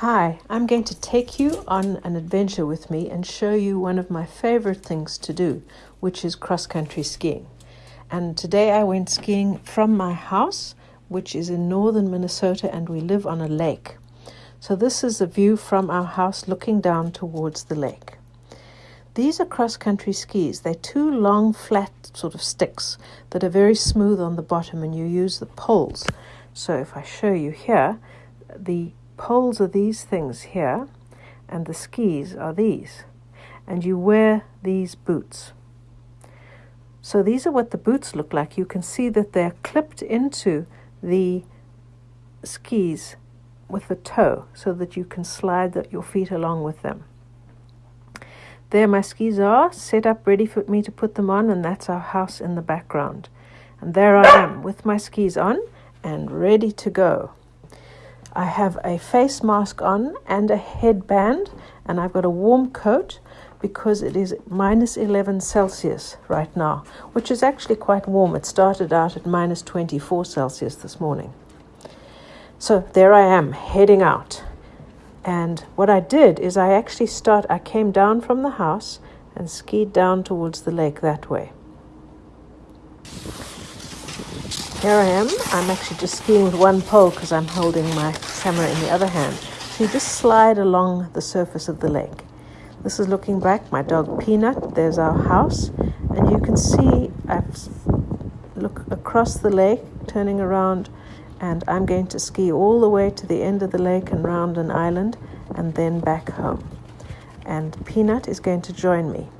Hi, I'm going to take you on an adventure with me and show you one of my favorite things to do, which is cross country skiing. And today I went skiing from my house, which is in northern Minnesota, and we live on a lake. So, this is a view from our house looking down towards the lake. These are cross country skis. They're two long, flat sort of sticks that are very smooth on the bottom, and you use the poles. So, if I show you here, the poles are these things here, and the skis are these. And you wear these boots. So these are what the boots look like. You can see that they're clipped into the skis with the toe so that you can slide the, your feet along with them. There my skis are set up ready for me to put them on and that's our house in the background. And there I am with my skis on and ready to go. I have a face mask on and a headband, and I've got a warm coat because it is minus 11 Celsius right now, which is actually quite warm. It started out at minus 24 Celsius this morning. So there I am heading out. And what I did is I actually start I came down from the house and skied down towards the lake that way. Here I am. I'm actually just skiing with one pole because I'm holding my camera in the other hand. So you just slide along the surface of the lake. This is looking back, my dog Peanut. There's our house. And you can see I look across the lake, turning around, and I'm going to ski all the way to the end of the lake and round an island and then back home. And Peanut is going to join me.